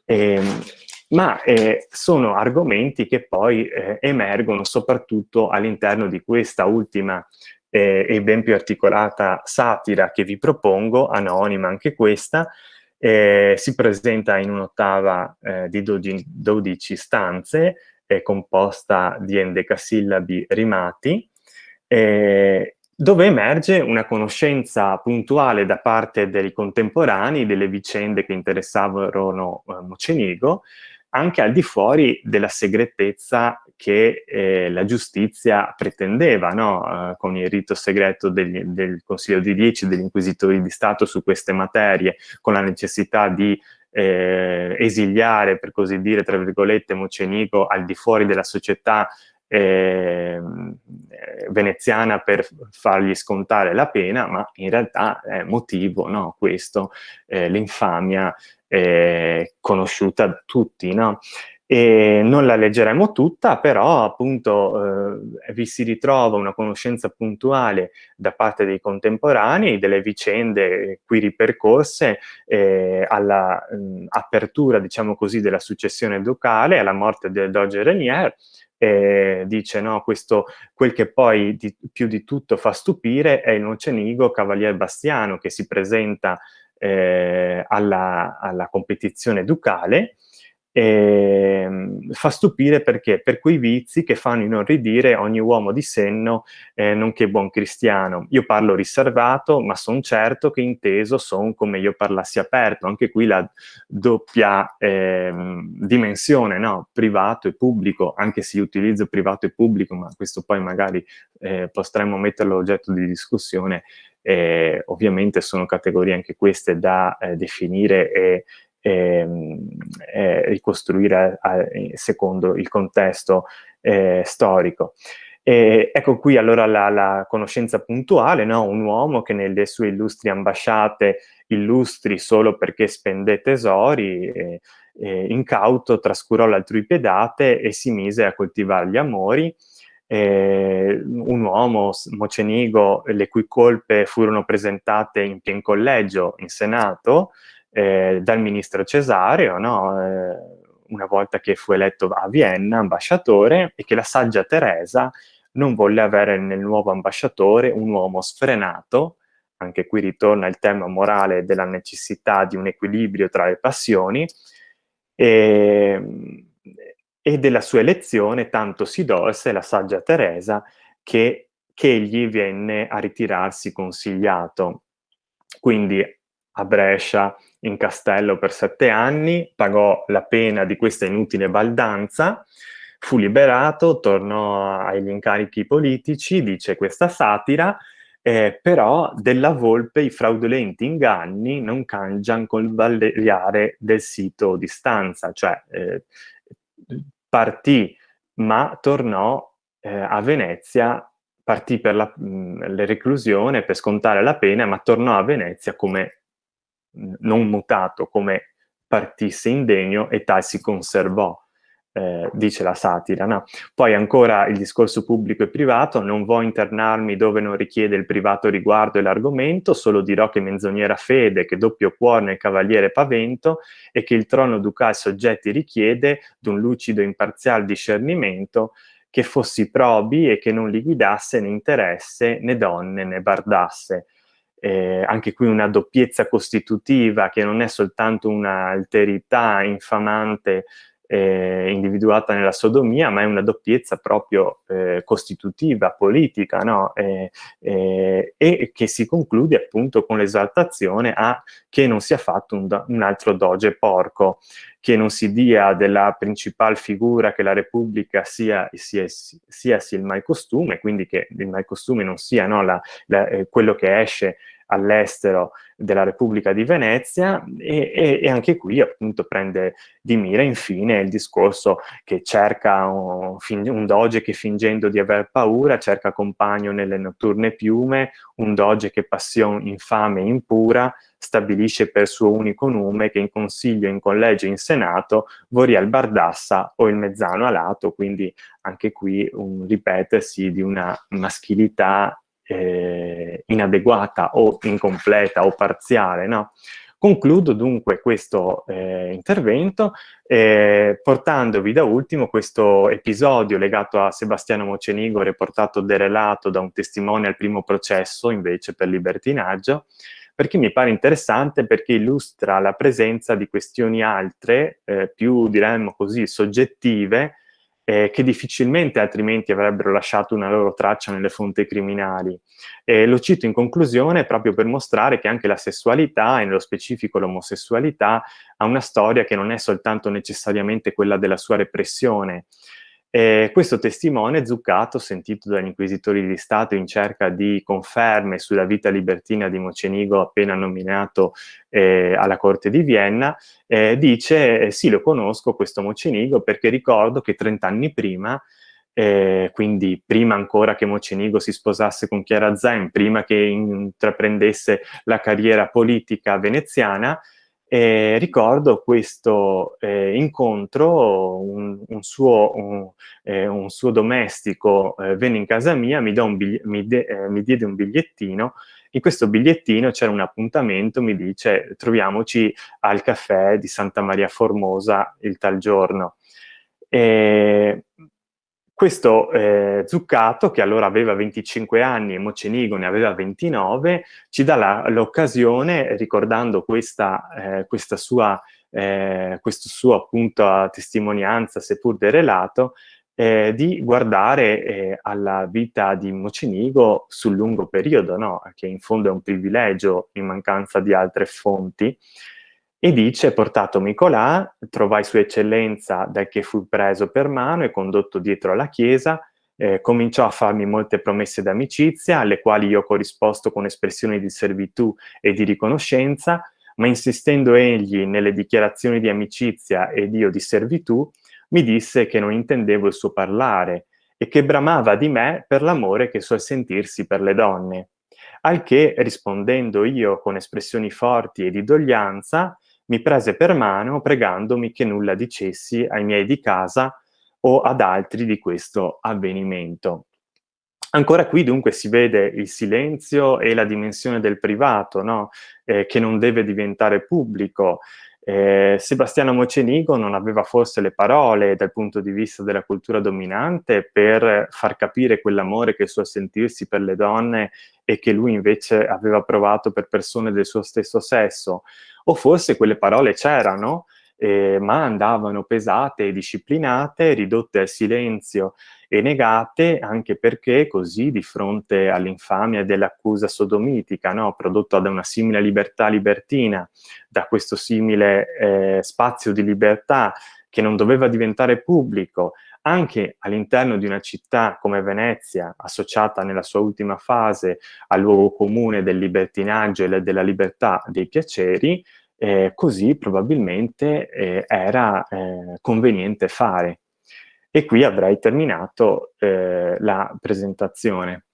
ehm, ma eh, sono argomenti che poi eh, emergono soprattutto all'interno di questa ultima eh, e ben più articolata satira che vi propongo, anonima anche questa, eh, si presenta in un'ottava eh, di 12, 12 stanze, è composta di endecasillabi rimati, eh, dove emerge una conoscenza puntuale da parte dei contemporanei delle vicende che interessavano eh, Mocenigo, anche al di fuori della segretezza che eh, la giustizia pretendeva, no? eh, con il rito segreto degli, del Consiglio di Dieci, degli inquisitori di Stato su queste materie, con la necessità di eh, esiliare, per così dire, tra virgolette, Mocenigo al di fuori della società eh, veneziana per fargli scontare la pena, ma in realtà è motivo, no? questo, eh, l'infamia eh, conosciuta da tutti, no? E non la leggeremo tutta, però appunto eh, vi si ritrova una conoscenza puntuale da parte dei contemporanei delle vicende qui ripercorse eh, all'apertura, diciamo così, della successione ducale, alla morte del Doge Renier, eh, dice no, questo, quel che poi di, più di tutto fa stupire è il Mocenigo Cavalier Bastiano che si presenta eh, alla, alla, competizione ducale, eh, fa stupire perché per quei vizi che fanno inorridire ogni uomo di senno, eh, nonché buon cristiano. Io parlo riservato, ma son certo che inteso son come io parlassi aperto. Anche qui la doppia eh, dimensione, no? privato e pubblico, anche se io utilizzo privato e pubblico, ma questo poi magari eh, potremmo metterlo oggetto di discussione, eh, ovviamente sono categorie anche queste da eh, definire e, ricostruire a, a, secondo il contesto eh, storico. E ecco qui allora la, la conoscenza puntuale, no? un uomo che nelle sue illustri ambasciate illustri solo perché spende tesori, eh, eh, incauto trascurò l'altrui pedate e si mise a coltivare gli amori, eh, un uomo, Mocenigo, le cui colpe furono presentate in pien collegio in Senato eh, dal ministro Cesareo, no? eh, una volta che fu eletto a Vienna ambasciatore, e che la saggia Teresa non volle avere nel nuovo ambasciatore un uomo sfrenato, anche qui ritorna il tema morale della necessità di un equilibrio tra le passioni, e, e della sua elezione tanto si dolse la saggia Teresa che, che egli venne a ritirarsi consigliato. Quindi a Brescia, in castello per sette anni, pagò la pena di questa inutile baldanza, fu liberato, tornò agli incarichi politici, dice questa satira, eh, però della volpe i fraudolenti inganni non cangiano col balleare del sito di stanza, cioè eh, partì, ma tornò eh, a Venezia, partì per la, mh, la, reclusione per scontare la pena, ma tornò a Venezia come non mutato, come partisse indegno e tal si conservò eh, dice la satira. No? Poi ancora il discorso pubblico e privato, non vuoi internarmi dove non richiede il privato riguardo e l'argomento, solo dirò che menzognera fede, che doppio cuore nel cavaliere pavento e che il trono ducal soggetti richiede d'un lucido e imparzial discernimento che fossi probi e che non li guidasse né interesse né donne né bardasse. Eh, anche qui una doppiezza costitutiva che non è soltanto un'alterità infamante eh, individuata nella sodomia, ma è una doppiezza proprio eh, costitutiva, politica, no? eh, e che si conclude appunto con l'esaltazione a che non sia fatto un, un, altro doge porco, che non si dia della principale figura che la Repubblica sia, sia, sia, sia il mai costume, quindi che il mai costume non sia no, la, la, eh, quello che esce all'estero della Repubblica di Venezia e, e, e, anche qui appunto prende di mira infine il discorso che cerca un, un, doge che fingendo di aver paura cerca compagno nelle notturne piume, un doge che passione infame e impura stabilisce per suo unico nome che in consiglio, in collegio, in senato vorrà il bardassa o il mezzano alato, quindi anche qui un ripetersi di una maschilità eh, inadeguata o incompleta o parziale, no? Concludo dunque questo eh, intervento eh, portandovi da ultimo questo episodio legato a Sebastiano Mocenigo, riportato derelato da un testimone al primo processo invece per libertinaggio, perché mi pare interessante perché illustra la presenza di questioni altre, eh, più diremmo così soggettive, eh, che difficilmente altrimenti avrebbero lasciato una loro traccia nelle fonti criminali. E lo cito in conclusione proprio per mostrare che anche la sessualità, e nello specifico l'omosessualità, ha una storia che non è soltanto necessariamente quella della sua repressione, eh, questo testimone Zuccato, sentito dagli inquisitori di Stato in cerca di conferme sulla vita libertina di Mocenigo appena nominato eh, alla Corte di Vienna, eh, dice sì lo conosco questo Mocenigo perché ricordo che 30 anni prima eh, quindi prima ancora che Mocenigo si sposasse con Chiara Zen, prima che intraprendesse la carriera politica veneziana, e ricordo questo eh, incontro, un, un, suo, un, eh, un, suo, domestico eh, venne in casa mia, mi, mi, eh, mi, diede un bigliettino, in questo bigliettino c'era un appuntamento, mi dice troviamoci al caffè di Santa Maria Formosa il tal giorno. E questo eh, Zuccato, che allora aveva 25 anni e Mocenigo ne aveva 29, ci dà l'occasione, ricordando questa, eh, questa sua, eh, suo appunto testimonianza, seppur derelato, eh, di guardare eh, alla vita di Mocenigo sul lungo periodo, no? che in fondo è un privilegio in mancanza di altre fonti, e dice, portato Nicolà, trovai sua eccellenza da che fu preso per mano e condotto dietro alla chiesa, eh, cominciò a farmi molte promesse d'amicizia, alle quali io ho corrisposto con espressioni di servitù e di riconoscenza, ma insistendo egli nelle dichiarazioni di amicizia ed io di servitù, mi disse che non intendevo il suo parlare e che bramava di me per l'amore che suol sentirsi per le donne. Al che, rispondendo io con espressioni forti e di doglianza, mi prese per mano pregandomi che nulla dicessi ai miei di casa o ad altri di questo avvenimento. Ancora qui dunque si vede il silenzio e la dimensione del privato, no? eh, che non deve diventare pubblico. Eh, Sebastiano Mocenigo non aveva forse le parole dal punto di vista della cultura dominante per far capire quell'amore che suo sentirsi per le donne e che lui invece aveva provato per persone del suo stesso sesso o forse quelle parole c'erano, eh, ma andavano pesate e disciplinate, ridotte al silenzio e negate, anche perché così di fronte all'infamia dell'accusa sodomitica, no? prodotta da una simile libertà libertina, da questo simile eh, spazio di libertà che non doveva diventare pubblico, anche all'interno di una città come Venezia, associata nella sua ultima fase al luogo comune del libertinaggio e della libertà dei piaceri, eh, così probabilmente eh, era eh, conveniente fare. E qui avrei terminato eh, la presentazione.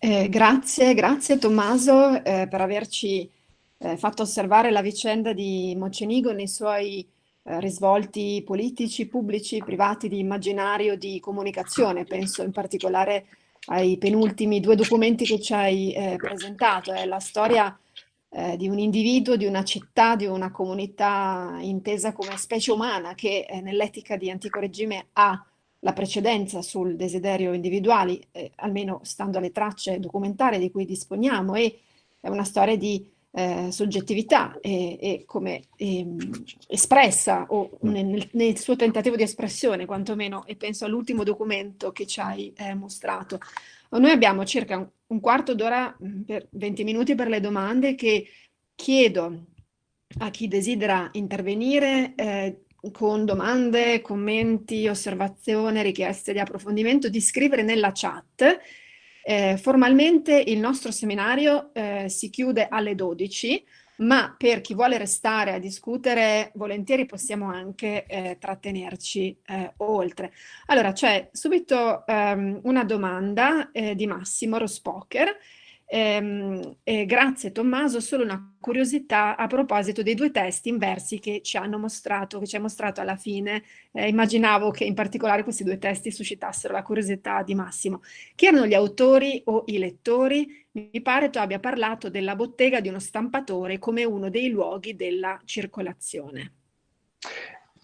Eh, grazie, grazie Tommaso eh, per averci eh, fatto osservare la vicenda di Mocenigo nei suoi eh, risvolti politici, pubblici, privati, di immaginario, di comunicazione. Penso in particolare ai penultimi due documenti che ci hai eh, presentato. È la storia eh, di un individuo, di una città, di una comunità intesa come specie umana che eh, nell'etica di antico regime ha la precedenza sul desiderio individuale, eh, almeno stando alle tracce documentarie di cui disponiamo, e è una storia di eh, soggettività e, e come e, ehm, espressa o mm. nel, nel, suo tentativo di espressione quantomeno e penso all'ultimo documento che ci hai eh, mostrato. Noi abbiamo circa un, un quarto d'ora, mm, per 20 minuti per le domande che chiedo a chi desidera intervenire eh, con domande, commenti, osservazioni, richieste di approfondimento, di scrivere nella chat eh, formalmente il nostro seminario eh, si chiude alle 12, ma per chi vuole restare a discutere volentieri possiamo anche eh, trattenerci eh, oltre. Allora c'è subito ehm, una domanda eh, di Massimo Rospoker Ehm, eh, grazie Tommaso, solo una curiosità a proposito dei due testi in versi che ci hanno mostrato, che ci hai mostrato alla fine. Eh, immaginavo che in particolare questi due testi suscitassero la curiosità di Massimo. Chi erano gli autori o i lettori? Mi pare tu abbia parlato della bottega di uno stampatore come uno dei luoghi della circolazione.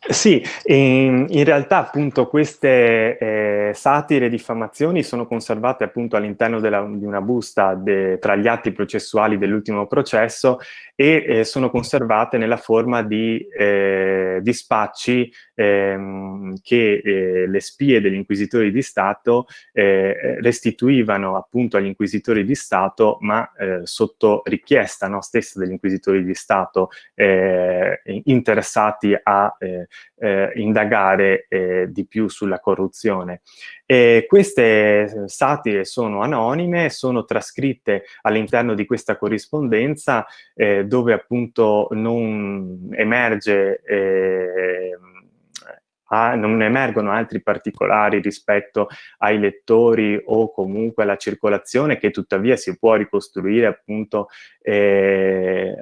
Sì, in, in, realtà appunto queste eh, satire e diffamazioni sono conservate appunto all'interno di una busta de, tra gli atti processuali dell'ultimo processo e eh, sono conservate nella forma di eh, dispacci ehm, che eh, le spie degli inquisitori di Stato eh, restituivano appunto agli inquisitori di Stato ma eh, sotto richiesta no, stessa degli inquisitori di Stato interessati a eh, indagare eh, di più sulla corruzione. E queste satire sono anonime, sono trascritte all'interno di questa corrispondenza eh, dove appunto non emerge eh, a, non emergono altri particolari rispetto ai lettori o comunque alla circolazione che tuttavia si può ricostruire appunto eh,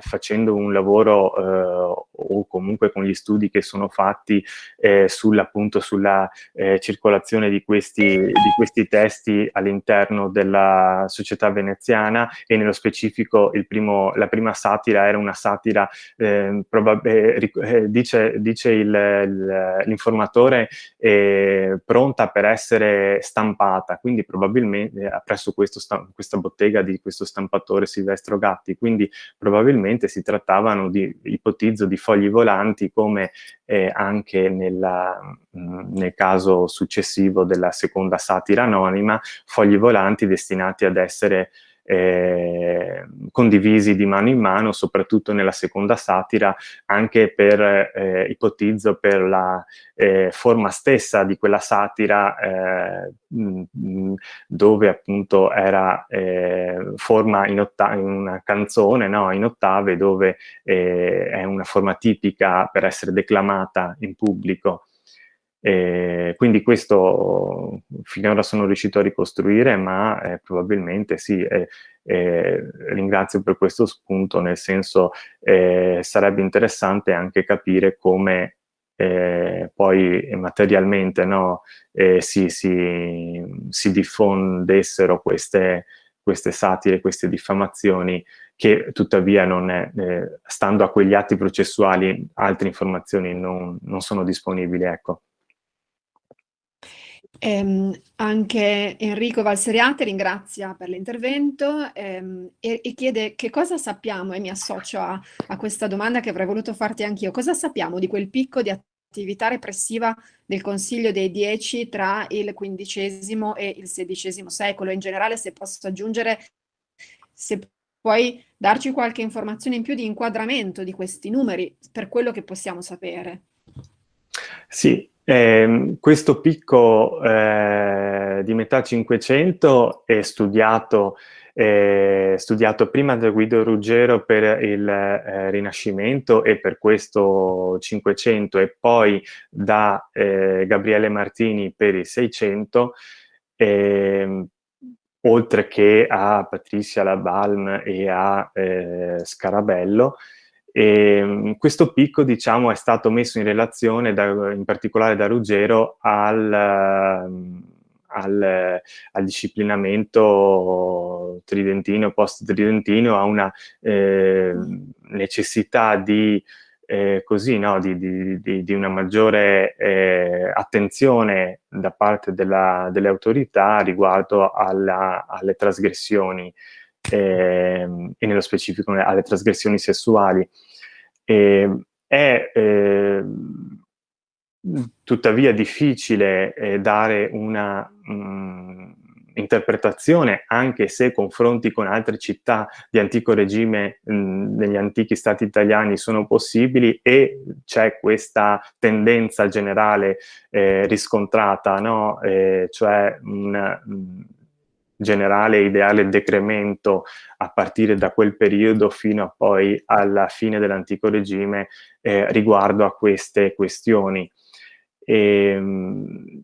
facendo un lavoro eh, o comunque con gli studi che sono fatti eh, appunto sulla eh, circolazione di questi, di questi testi all'interno della società veneziana e nello specifico primo, la prima satira era una satira, eh, eh, dice, dice l'informatore pronta per essere stampata, quindi probabilmente presso questo questa bottega di questo stampatore Silvestro Gatti, quindi probabilmente si trattavano di, ipotizzo, di fogli volanti come eh, anche nella, nel caso successivo della seconda satira anonima, fogli volanti destinati ad essere eh, condivisi di mano in mano, soprattutto nella seconda satira, anche per, eh, ipotizzo, per la eh, forma stessa di quella satira, eh, dove appunto era eh, forma in, in, una canzone, no? in ottave, dove eh, è una forma tipica per essere declamata in pubblico. E quindi questo finora sono riuscito a ricostruire, ma eh, probabilmente sì, eh, eh, ringrazio per questo spunto, nel senso eh, sarebbe interessante anche capire come eh, poi materialmente no, eh, si, si, si, diffondessero queste, queste satire, queste diffamazioni che tuttavia non è, stando a quegli atti processuali altre informazioni non, non sono disponibili. Ecco. Ehm, anche Enrico Valseriate ringrazia per l'intervento ehm, e, e, chiede che cosa sappiamo, e mi associo a, a questa domanda che avrei voluto farti anch'io, cosa sappiamo di quel picco di attività repressiva del Consiglio dei Dieci tra il XV e il XVI secolo? In generale, se posso aggiungere, se puoi darci qualche informazione in più di inquadramento di questi numeri, per quello che possiamo sapere. Sì, eh, questo picco eh, di metà Cinquecento è studiato, eh, studiato, prima da Guido Ruggero per il eh, Rinascimento e per questo Cinquecento e poi da eh, Gabriele Martini per il Seicento, ehm, oltre che a Patricia Labalm e a eh, Scarabello, e, ehm, questo picco diciamo, è stato messo in relazione, da, in particolare da Ruggero, al, al, al disciplinamento tridentino, post-tridentino, a una eh, necessità di, eh, così, no, di, di, di, una maggiore eh, attenzione da parte della, delle autorità riguardo alla, alle trasgressioni e nello specifico alle trasgressioni sessuali. E, è eh, tuttavia difficile eh, dare una mh, mm, interpretazione, anche se confronti con altre città di antico regime mh, mm, negli antichi stati italiani sono possibili e c'è questa tendenza generale eh, riscontrata, no? eh, cioè un, mm, generale ideale decremento a partire da quel periodo fino a poi alla fine dell'antico regime eh, riguardo a queste questioni. E, ehm,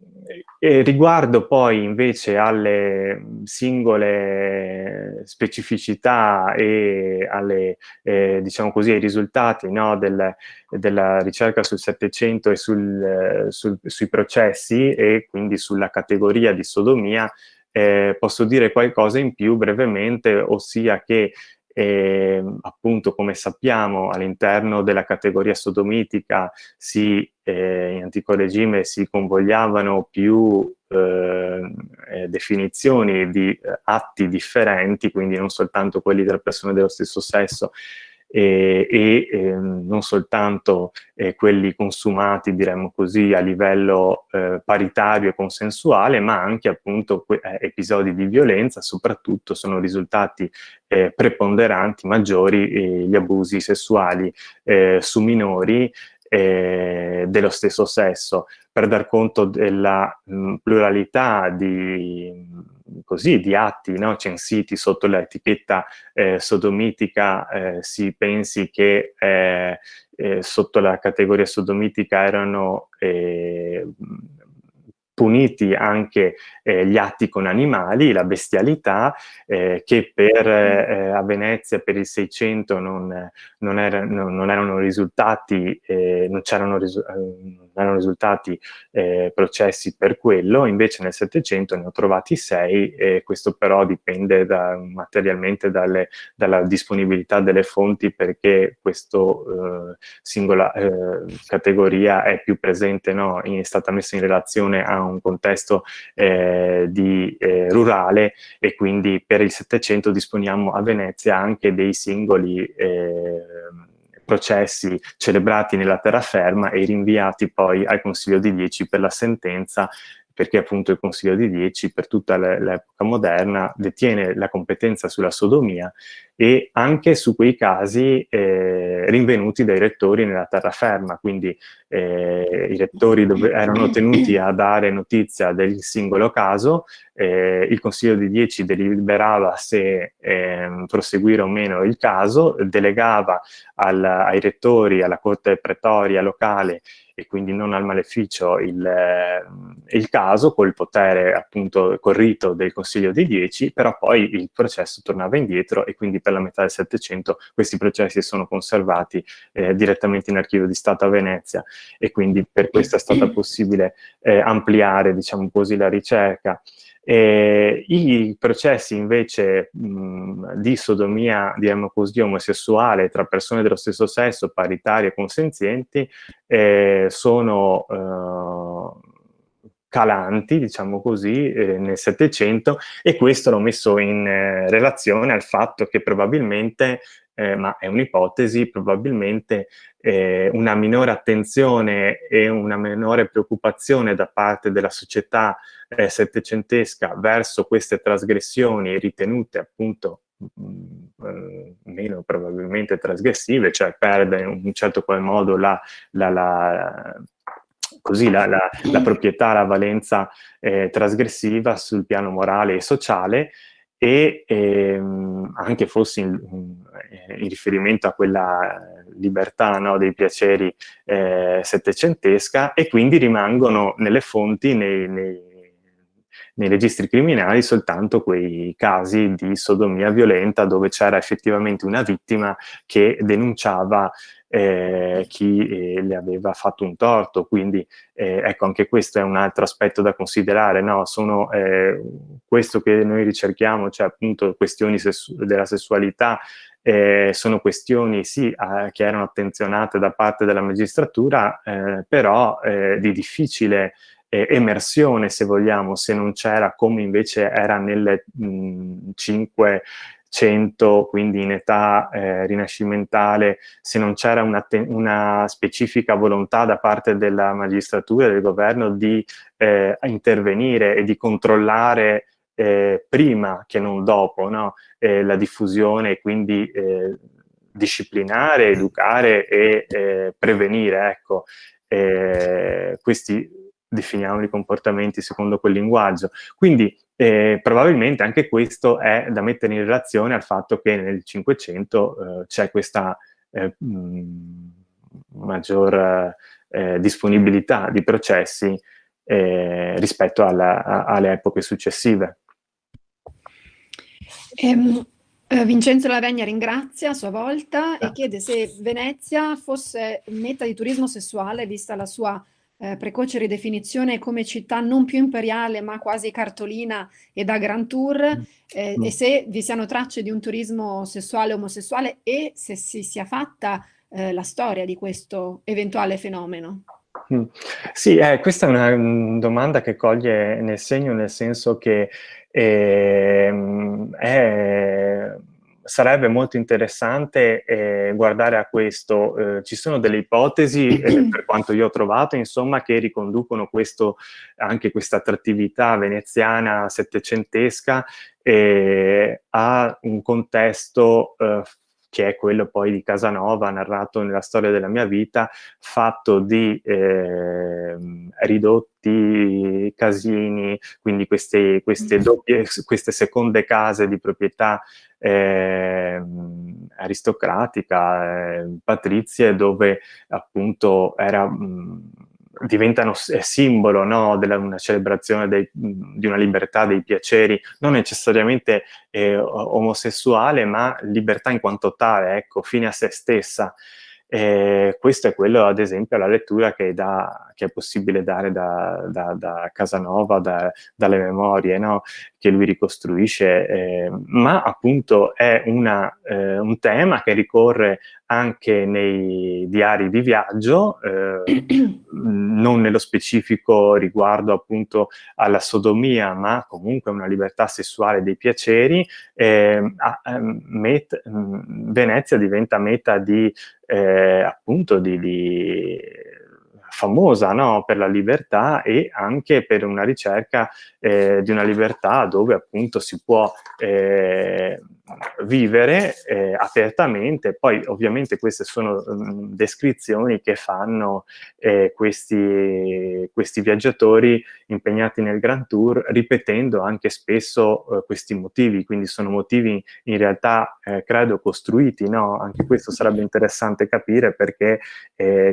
E riguardo poi invece alle singole specificità e alle, eh, diciamo così, ai risultati no, del, della ricerca sul Settecento e sul, sul, sui processi e quindi sulla categoria di sodomia, eh, posso dire qualcosa in più brevemente, ossia che e, appunto come sappiamo all'interno della categoria sodomitica si, eh, in antico regime si convogliavano più eh, eh, definizioni di eh, atti differenti, quindi non soltanto quelli delle persone dello stesso sesso, e, e eh, non soltanto eh, quelli consumati, diremmo così, a livello eh, paritario e consensuale, ma anche appunto eh, episodi di violenza, soprattutto sono risultati eh, preponderanti, maggiori eh, gli abusi sessuali su minori dello stesso sesso, per dar conto della mh, pluralità di così, di atti no, censiti sotto l'etichetta eh, sodomitica eh, si pensi che eh, eh sotto la categoria sodomitica erano eh, puniti anche eh, gli atti con animali, la bestialità, eh, che per, eh, a Venezia per il 600 non, non, era, non, non erano risultati, eh, non c'erano risu erano risultati eh, processi per quello, invece nel 700 ne ho trovati sei, e questo però dipende da, materialmente dalle, dalla disponibilità delle fonti perché questa eh, singola categoria è più presente, no? è stata messa in relazione a un contesto eh, di, eh, rurale e quindi per il Settecento disponiamo a Venezia anche dei singoli eh, processi celebrati nella terraferma e rinviati poi al Consiglio di Dieci per la sentenza perché appunto il Consiglio di Dieci per tutta l'epoca moderna detiene la competenza sulla sodomia e anche su quei casi eh, rinvenuti dai rettori nella terraferma, quindi eh, i rettori erano tenuti a dare notizia del singolo caso, eh, il Consiglio di Dieci deliberava se ehm, proseguire o meno il caso, delegava al, ai rettori, alla corte pretoria locale e quindi non al maleficio il, eh, il caso col potere appunto col rito del Consiglio di Dieci, però poi il processo tornava indietro e quindi per la metà del Settecento questi processi sono conservati eh, direttamente in archivio di Stato a Venezia e quindi per questo è stata possibile eh, ampliare diciamo così la ricerca. E I processi invece mh, di sodomia, diciamo così, omosessuale tra persone dello stesso sesso, paritarie e consenzienti, eh, sono eh, calanti, diciamo così, eh, nel Settecento e questo l'ho messo in eh, relazione al fatto che probabilmente eh, ma è un'ipotesi, probabilmente eh, una minore attenzione e una minore preoccupazione da parte della società eh, settecentesca verso queste trasgressioni ritenute appunto mm, eh, meno probabilmente trasgressive, cioè perde in un certo qual modo la, la, la così la, la, la, proprietà, la valenza eh, trasgressiva sul piano morale e sociale e ehm, anche forse in, in, riferimento a quella libertà no, dei piaceri eh, settecentesca e quindi rimangono nelle fonti, nei, nei, nei registri criminali soltanto quei casi di sodomia violenta dove c'era effettivamente una vittima che denunciava eh, chi eh, le aveva fatto un torto, quindi eh, ecco anche questo è un altro aspetto da considerare, no? sono eh, questo che noi ricerchiamo, cioè appunto questioni sessu della sessualità, eh, sono questioni sì eh, che erano attenzionate da parte della magistratura, però di difficile emersione se vogliamo, se non c'era come invece era nelle mh, cinque 100, quindi in età eh, rinascimentale, se non c'era una, una, specifica volontà da parte della magistratura e del governo di eh, intervenire e di controllare eh, prima che non dopo no? Eh, la diffusione e quindi eh, disciplinare, educare e eh, prevenire. Ecco, questi definiamo i comportamenti secondo quel linguaggio. Quindi eh, probabilmente anche questo è da mettere in relazione al fatto che nel Cinquecento eh, c'è questa eh, maggior eh, disponibilità di processi eh, rispetto alla, a, alle epoche successive. Um, Vincenzo Lavegna ringrazia a sua volta e chiede se Venezia fosse meta di turismo sessuale, vista la sua eh, precoce ridefinizione come città non più imperiale ma quasi cartolina e da grand tour mm. eh, mm. e se vi siano tracce di un turismo sessuale omosessuale e se si sia fatta eh, la storia di questo eventuale fenomeno. Mm. Sì, eh, questa è una mm, domanda che coglie nel segno, nel senso che eh, è sarebbe molto interessante eh, guardare a questo. Eh, ci sono delle ipotesi, eh, [clears throat] per quanto io ho trovato, insomma, che riconducono questo, anche questa attrattività veneziana settecentesca eh, a un contesto eh, che è quello poi di Casanova, narrato nella storia della mia vita, fatto di eh, ridotti casini, quindi queste, queste, doppie, queste seconde case di proprietà eh, aristocratica, eh, patrizie, dove appunto era... Mh, diventano simbolo no, della una celebrazione dei, di una libertà dei piaceri, non necessariamente eh, omosessuale, ma libertà in quanto tale, ecco, fine a se stessa. E questo è quello, ad esempio, la lettura che, da, che è possibile dare da, da, da Casanova, da, dalle memorie no? che lui ricostruisce, eh, ma appunto è una, eh, un tema che ricorre anche nei diari di viaggio, eh, [clears throat] non nello specifico riguardo appunto alla sodomia, ma comunque una libertà sessuale dei piaceri, ehm, ehm, met, Venezia diventa meta di eh, appunto di, di famosa no? per la libertà e anche per una ricerca eh, di una libertà dove appunto si può eh, vivere eh, apertamente. Poi ovviamente queste sono mh, descrizioni che fanno eh, questi, questi, viaggiatori impegnati nel Grand Tour ripetendo anche spesso eh, questi motivi, quindi sono motivi in realtà eh, credo costruiti, no? anche questo sarebbe interessante capire perché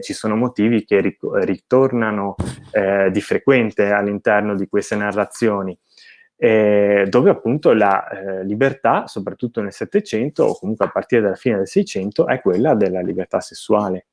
ci sono motivi che ritornano eh, di frequente all'interno di queste narrazioni, eh, dove appunto la eh, libertà, soprattutto nel Settecento o comunque a partire dalla fine del Seicento, è quella della libertà sessuale.